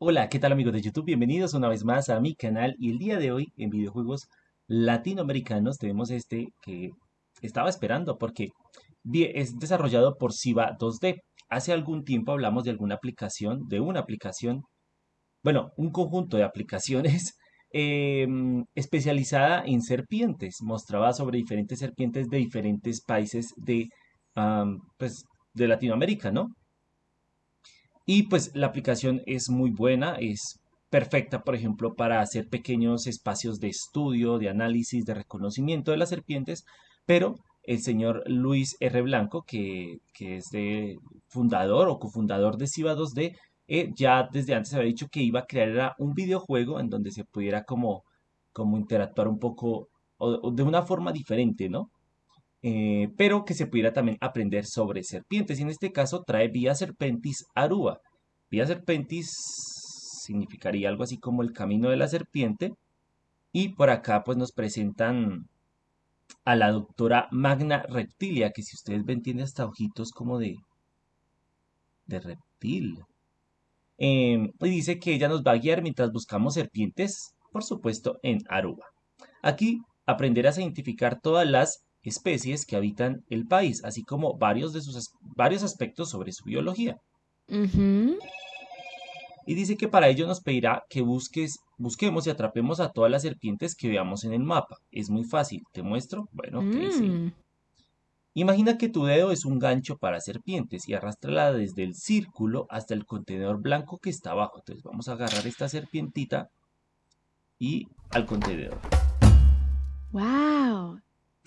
Hola, ¿qué tal amigos de YouTube? Bienvenidos una vez más a mi canal y el día de hoy en videojuegos latinoamericanos tenemos este que estaba esperando porque es desarrollado por Siva 2D. Hace algún tiempo hablamos de alguna aplicación, de una aplicación, bueno, un conjunto de aplicaciones em, especializada en serpientes. Mostraba sobre diferentes serpientes de diferentes países de, pues, de Latinoamérica, ¿no? Y pues la aplicación es muy buena, es perfecta, por ejemplo, para hacer pequeños espacios de estudio, de análisis, de reconocimiento de las serpientes, pero el señor Luis R. Blanco, que, es de fundador o cofundador de Siva 2D, eh, ya desde antes había dicho que iba a crear un videojuego en donde se pudiera como, como interactuar un poco o de una forma diferente, ¿no? Eh, pero que se pudiera también aprender sobre serpientes. Y en este caso trae Vía Serpentis Aruba. Vía Serpentis significaría algo así como el camino de la serpiente. Y por acá pues nos presentan a la doctora Magna Reptilia, que si ustedes ven tiene hasta ojitos como de, de reptil. Em, y dice que ella nos va a guiar mientras buscamos serpientes, por supuesto, en Aruba. Aquí aprenderás a identificar todas las especies que habitan el país, así como varios, de sus, varios aspectos sobre su biología. Y dice que para ello nos pedirá que busques, busquemos y atrapemos a todas las serpientes que veamos en el mapa. Es muy fácil. ¿Te muestro? Bueno, mm. Imagina que tu dedo es un gancho para serpientes y arrastrala desde el círculo hasta el contenedor blanco que está abajo. Entonces vamos a agarrar esta serpientita y al contenedor. ¡Wow!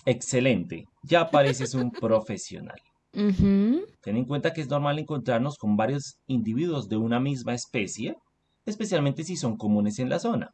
Excelente, ya pareces un profesional. Ten en cuenta que es normal encontrarnos con varios individuos de una misma especie, especialmente si son comunes en la zona.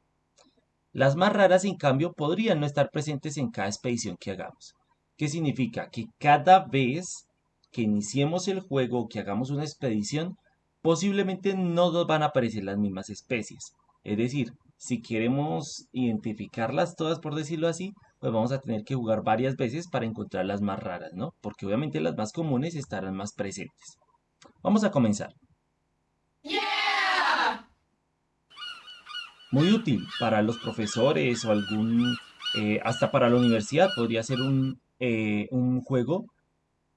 Las más raras, en cambio, podrían no estar presentes en cada expedición que hagamos. ¿Qué significa? Que cada vez que iniciemos el juego o que hagamos una expedición, posiblemente no nos van a aparecer las mismas especies. Es decir, si queremos identificarlas todas, por decirlo así, pues vamos a tener que jugar varias veces para encontrar las más raras, ¿no? Porque obviamente las más comunes estarán más presentes. Vamos a comenzar. Muy útil para los profesores o algún, eh, hasta para la universidad, podría ser un, eh, un juego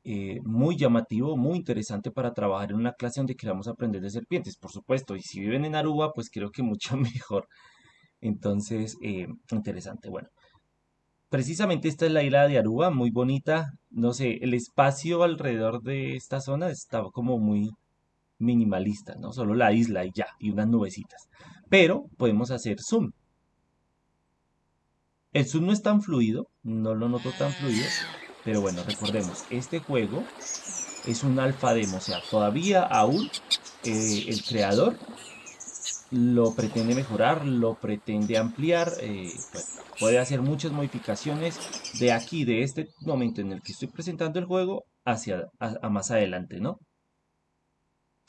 eh, muy llamativo, muy interesante para trabajar en una clase donde queramos aprender de serpientes, por supuesto. Y si viven en Aruba, pues creo que mucho mejor. Entonces, interesante. Bueno, Precisamente esta es la isla de Aruba, muy bonita. No sé, el espacio alrededor de esta zona estaba como muy minimalista, ¿no? Solo la isla y ya, y unas nubecitas. Pero podemos hacer zoom. El zoom no es tan fluido, no lo noto tan fluido, pero bueno, recordemos, este juego es un alfa demo, o sea, todavía aún eh, el creador lo pretende mejorar, lo pretende ampliar, eh, puede hacer muchas modificaciones de aquí, de este momento en el que estoy presentando el juego, hacia más adelante, ¿no?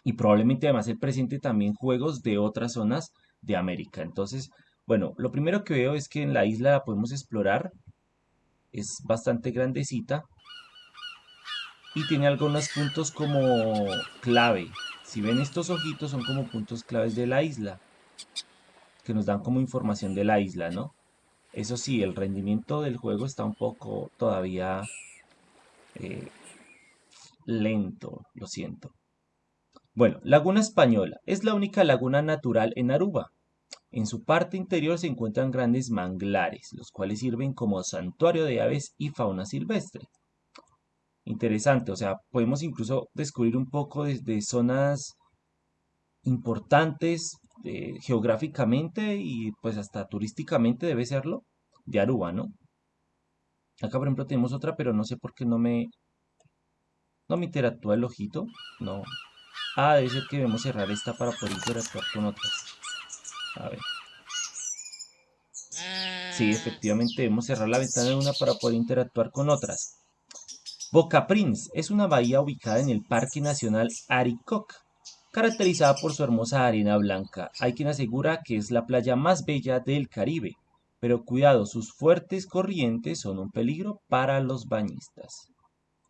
Y probablemente además el presente también juegos de otras zonas de América. Entonces, bueno, lo primero que veo es que en la isla la podemos explorar, es bastante grandecita y tiene algunos puntos como clave, si ven estos ojitos son como puntos claves de la isla, que nos dan como información de la isla, ¿no? Eso sí, el rendimiento del juego está un poco todavía eh, lento, lo siento. Bueno, Laguna Española es la única laguna natural en Aruba. En su parte interior se encuentran grandes manglares, los cuales sirven como santuario de aves y fauna silvestre interesante. O sea, podemos incluso descubrir un poco de, zonas importantes eh, geográficamente y pues hasta turísticamente debe serlo de Aruba, ¿no? Acá por ejemplo tenemos otra, pero no sé por qué no me no me interactúa el ojito, no. Ah, debe ser que debemos cerrar esta para poder interactuar con otras. A ver. Sí, efectivamente debemos cerrar la ventana de una para poder interactuar con otras. Boca Prince es una bahía ubicada en el Parque Nacional Arikok, caracterizada por su hermosa arena blanca. Hay quien asegura que es la playa más bella del Caribe, pero cuidado, sus fuertes corrientes son un peligro para los bañistas.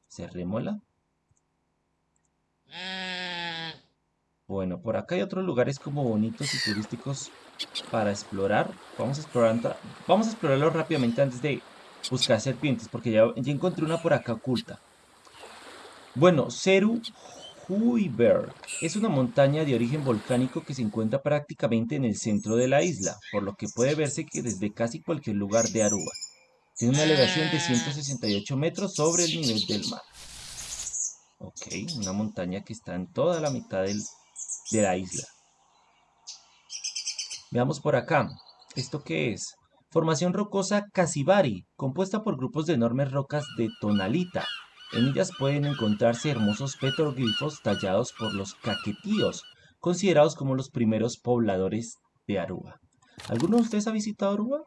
Cerrémosla. Bueno, por acá hay otros lugares como bonitos y turísticos para explorar. Vamos a explorar, vamos a explorarlo rápidamente antes de buscar serpientes, porque ya, encontré una por acá oculta. Bueno, Ceru Huiberg es una montaña de origen volcánico que se encuentra prácticamente en el centro de la isla, por lo que puede verse que desde casi cualquier lugar de Aruba. Tiene una elevación de 168 metros sobre el nivel del mar. Ok, una montaña que está en toda la mitad de la isla. Veamos por acá. ¿Esto qué es? Formación rocosa Casibari, compuesta por grupos de enormes rocas de tonalita. En ellas pueden encontrarse hermosos petroglifos tallados por los caquetíos, considerados como los primeros pobladores de Aruba. ¿Alguno de ustedes ha visitado Aruba?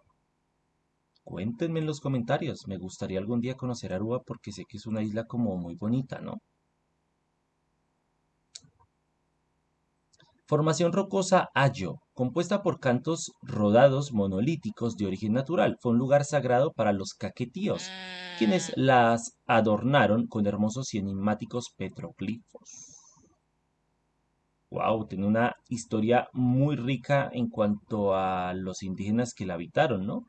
Cuéntenme en los comentarios. Me gustaría algún día conocer Aruba porque sé que es una isla como muy bonita, ¿no? Formación rocosa Ayo, compuesta por cantos rodados monolíticos de origen natural, fue un lugar sagrado para los caquetíos, quienes las adornaron con hermosos y enigmáticos petroglifos. Wow, tiene una historia muy rica en cuanto a los indígenas que la habitaron, ¿no?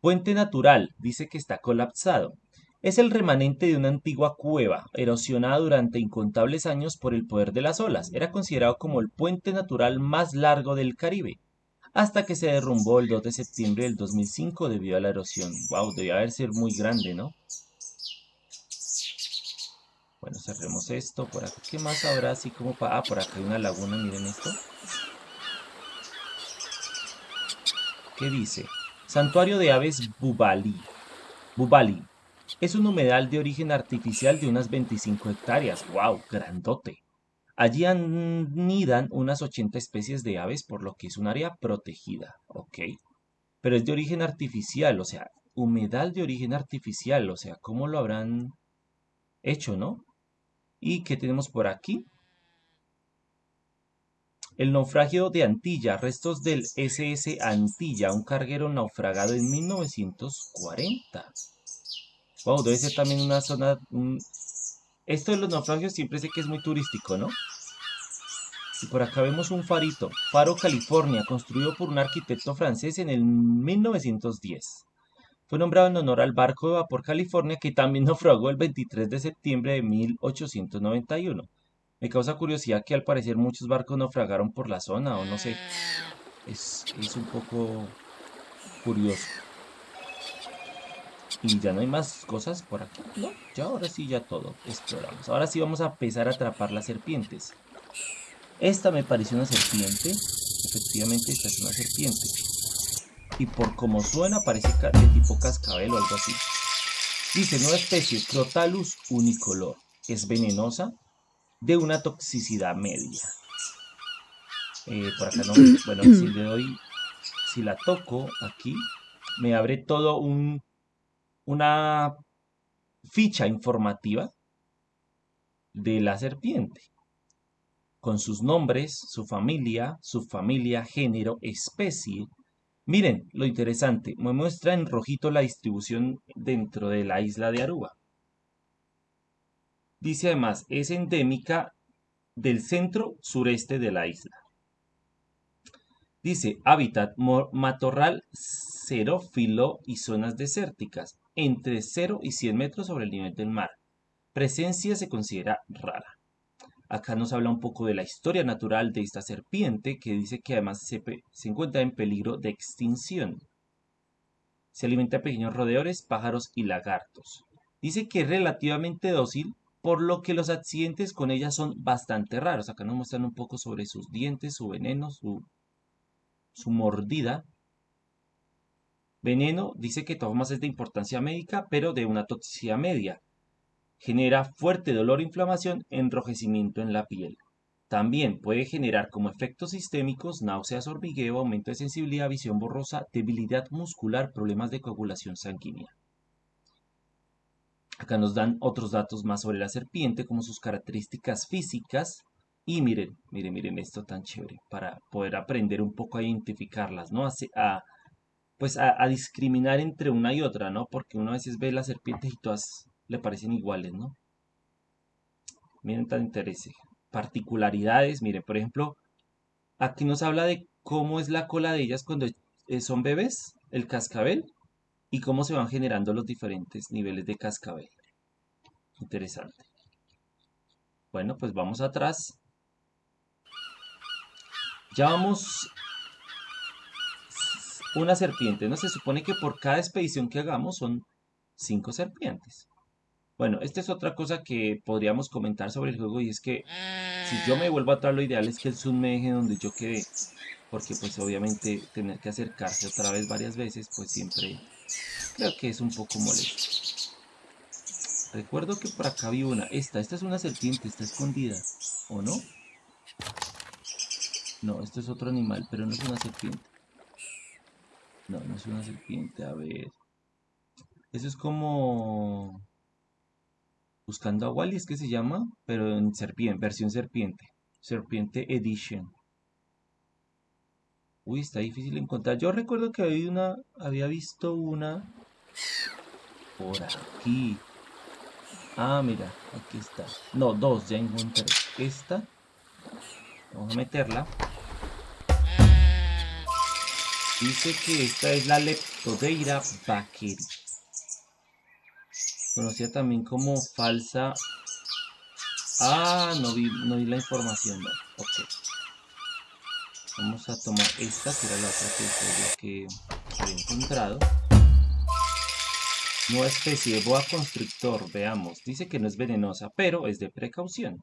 Puente natural, dice que está colapsado. Es el remanente de una antigua cueva, erosionada durante incontables años por el poder de las olas. Era considerado como el puente natural más largo del Caribe, hasta que se derrumbó el 2 de septiembre del 2005 debido a la erosión. Wow, debía haber sido muy grande, ¿no? Bueno, cerremos esto. Por acá, ¿qué más habrá así como para...? Ah, por acá hay una laguna, miren esto. ¿Qué dice? Santuario de aves Bubali. Bubali. Es un humedal de origen artificial de unas 25 hectáreas. ¡Wow! Grandote. Allí anidan unas 80 especies de aves, por lo que es un área protegida. ¿Ok? Pero es de origen artificial, o sea, humedal de origen artificial, o sea, ¿cómo lo habrán hecho, no? ¿Y qué tenemos por aquí? El naufragio de Antilla, restos del SS Antilla, un carguero naufragado en 1940. Wow, debe ser también una zona... Esto de los naufragios siempre sé que es muy turístico, ¿no? Y por acá vemos un farito, Faro California, construido por un arquitecto francés en el 1910. Fue nombrado en honor al barco de vapor California que también naufragó el 23 de septiembre de 1891. Me causa curiosidad que al parecer muchos barcos naufragaron por la zona, o no sé. Es, es un poco curioso. Y ya no hay más cosas por aquí. No, ya ahora sí ya todo exploramos. Ahora sí vamos a empezar a atrapar las serpientes. Esta me pareció una serpiente. Efectivamente esta es una serpiente. Y por como suena parece de tipo cascabel o algo así. Dice, nueva especie, Crotalus unicolor. Es venenosa, de una toxicidad media. Eh, por acá no, bueno, si le doy, si la toco aquí, me abre todo un una ficha informativa de la serpiente, con sus nombres, su familia, su familia, género, especie. Miren lo interesante, me muestra en rojito la distribución dentro de la isla de Aruba. Dice además, es endémica del centro sureste de la isla. Dice, hábitat matorral xerófilo y zonas desérticas entre 0 y 100 metros sobre el nivel del mar. Presencia se considera rara. Acá nos habla un poco de la historia natural de esta serpiente que dice que además se, encuentra en peligro de extinción. Se alimenta de pequeños roedores, pájaros y lagartos. Dice que es relativamente dócil, por lo que los accidentes con ella son bastante raros. Acá nos muestran un poco sobre sus dientes, su veneno, su mordida. Veneno dice que más es de importancia médica, pero de una toxicidad media. Genera fuerte dolor, inflamación, enrojecimiento en la piel. También puede generar como efectos sistémicos náuseas, hormigueo, aumento de sensibilidad, visión borrosa, debilidad muscular, problemas de coagulación sanguínea. Acá nos dan otros datos más sobre la serpiente, como sus características físicas. Y miren, miren, miren esto tan chévere, para poder aprender un poco a identificarlas, ¿no? a pues a, discriminar entre una y otra, ¿no? Porque uno a veces ve las serpientes y todas le parecen iguales, ¿no? Miren tan, particularidades. Mire, por ejemplo, aquí nos habla de cómo es la cola de ellas cuando eh, son bebés, el cascabel, y cómo se van generando los diferentes niveles de cascabel. Interesante. Bueno, pues vamos atrás. Ya vamos una serpiente, ¿no? Se supone que por cada expedición que hagamos son cinco serpientes. Bueno, esta es otra cosa que podríamos comentar sobre el juego y es que si yo me vuelvo atrás lo ideal es que el zoom me deje donde yo quedé. Porque pues obviamente tener que acercarse otra vez varias veces pues siempre creo que es un poco molesto. Recuerdo que por acá vi una. Esta, esta es una serpiente, está escondida. ¿O no? No, esto es otro animal, pero no es una serpiente. No, no es una serpiente, a ver. Eso es como... Buscando a Wally es que se llama, pero en serpiente, versión serpiente. Serpiente Edition. Uy, está difícil encontrar. Yo recuerdo que había una, había visto una por aquí. Ah, mira, aquí está. No, dos, ya encontré. Esta. Vamos a meterla. Dice que esta es la Leptodeira bakeri. Conocida también como falsa... Ah, no vi, no vi la información. Ok. Vamos a tomar esta, que era la otra que, que había encontrado. Nueva especie de boa constrictor, veamos. Dice que no es venenosa, pero es de precaución.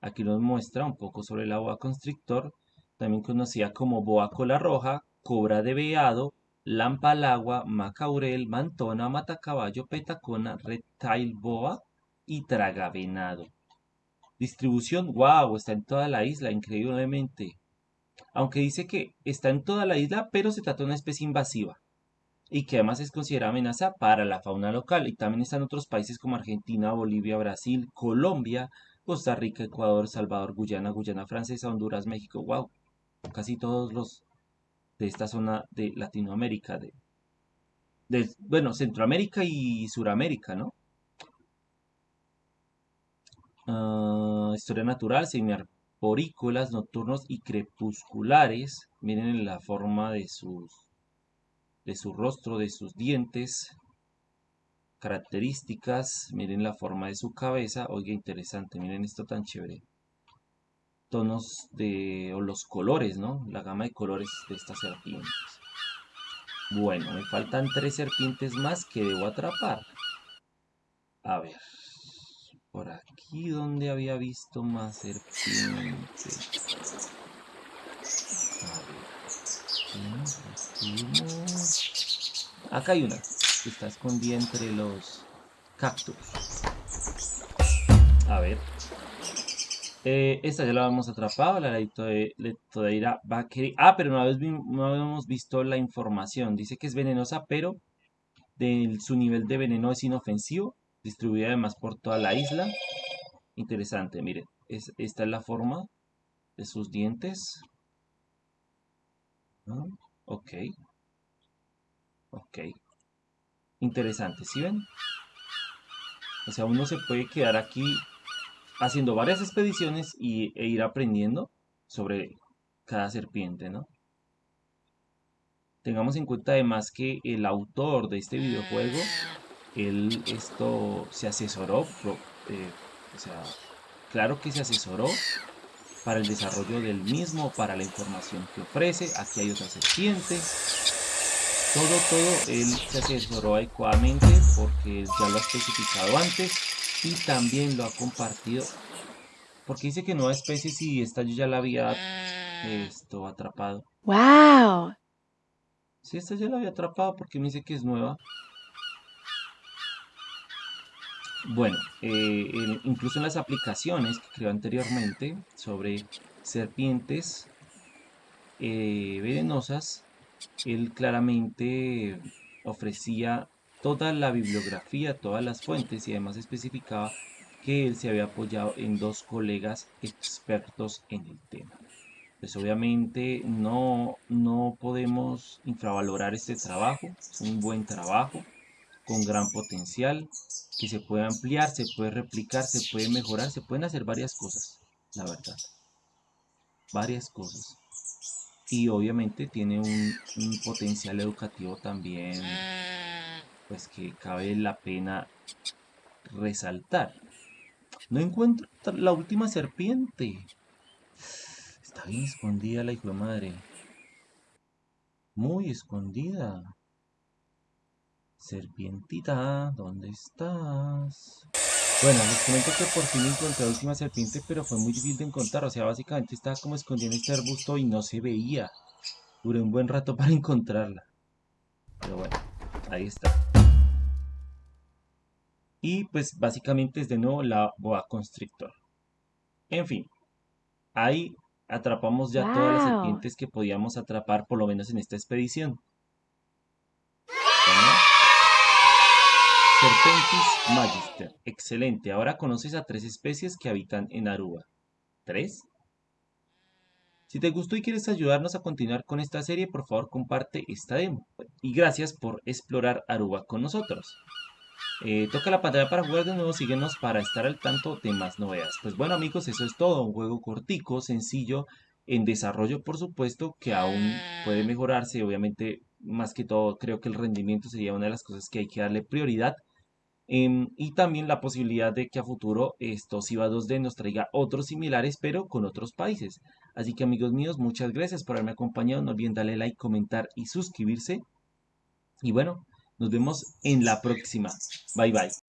Aquí nos muestra un poco sobre la boa constrictor, también conocida como boa cola roja, cobra de veado, lampa al agua, macaurel, mantona, matacaballo, petacona, reptile boa y tragavenado. Distribución, wow, está en toda la isla, increíblemente. Aunque dice que está en toda la isla, pero se trata de una especie invasiva y que además es considerada amenaza para la fauna local. Y también está en otros países como Argentina, Bolivia, Brasil, Colombia, Costa Rica, Ecuador, Salvador, Guyana, Guyana Francesa, Honduras, México. Wow, casi todos los de esta zona de Latinoamérica, de, bueno, Centroamérica y Suramérica, ¿no? Ah, historia natural, semiarborícolas, nocturnos y crepusculares. Miren la forma de sus de su rostro, de sus dientes, características, miren la forma de su cabeza, oiga interesante, miren esto tan chévere tonos de, o los colores, ¿no? La gama de colores de estas serpientes. Bueno, me faltan tres serpientes más que debo atrapar. A ver, por aquí donde había visto más serpientes. A ver, acá hay una que está escondida entre los cactus. A ver, eh, esta ya la habíamos atrapado, la Leptodeira bakeri. Ah, pero no habíamos, visto la información. Dice que es venenosa, pero su nivel de veneno es inofensivo. Distribuida además por toda la isla. Interesante, miren. esta es la forma de sus dientes. Ok. Ok. Interesante, ¿sí ven? O sea, uno se puede quedar aquí haciendo varias expediciones y, e ir aprendiendo sobre cada serpiente, ¿no? Tengamos en cuenta además que el autor de este videojuego, él esto se asesoró, eh, o sea, claro que se asesoró para el desarrollo del mismo, para la información que ofrece. Aquí hay otra serpiente. Todo, todo, él se asesoró adecuadamente porque ya lo ha especificado antes y también lo ha compartido porque dice que nueva especie si esta yo ya la había esto atrapado. ¡Wow! Sí, esta ya la había atrapado porque me dice que es nueva. Bueno, eh, incluso en las aplicaciones que creó anteriormente sobre serpientes eh, venenosas, él claramente ofrecía toda la bibliografía, todas las fuentes y además especificaba que él se había apoyado en dos colegas expertos en el tema. Pues obviamente no, no podemos infravalorar este trabajo, es un buen trabajo con gran potencial que se puede ampliar, se puede replicar, se puede mejorar, se pueden hacer varias cosas. la verdad. Varias cosas. Y obviamente tiene un, un potencial educativo también, pues que cabe la pena resaltar. No encuentro la última serpiente. Está bien escondida la hijo de madre. Muy escondida. Serpientita, ¿dónde estás? Bueno, les comento que por fin encontré la última serpiente, pero fue muy difícil de encontrar. O sea, básicamente estaba como escondida en este arbusto y no se veía. Duré un buen rato para encontrarla. Pero bueno, ahí está. Y pues básicamente es de nuevo la boa constrictor. En fin, ahí atrapamos ya todas las serpientes que podíamos atrapar, por lo menos en esta expedición. Serpentis magister. Excelente. Ahora conoces a tres especies que habitan en Aruba. ¿Tres? Si te gustó y quieres ayudarnos a continuar con esta serie, por favor comparte esta demo. Y gracias por explorar Aruba con nosotros. Eh, toca la pantalla para jugar de nuevo, síguenos para estar al tanto de más novedades. Pues bueno amigos, eso es todo, un juego cortico, sencillo, en desarrollo por supuesto, que aún puede mejorarse, obviamente más que todo creo que el rendimiento sería una de las cosas que hay que darle prioridad. Em, y también la posibilidad de que a futuro estos IVA 2D nos traiga otros similares, pero con otros países. Así que amigos míos, muchas gracias por haberme acompañado. No olviden darle like, comentar y suscribirse. Y bueno, nos vemos en la próxima. Bye bye.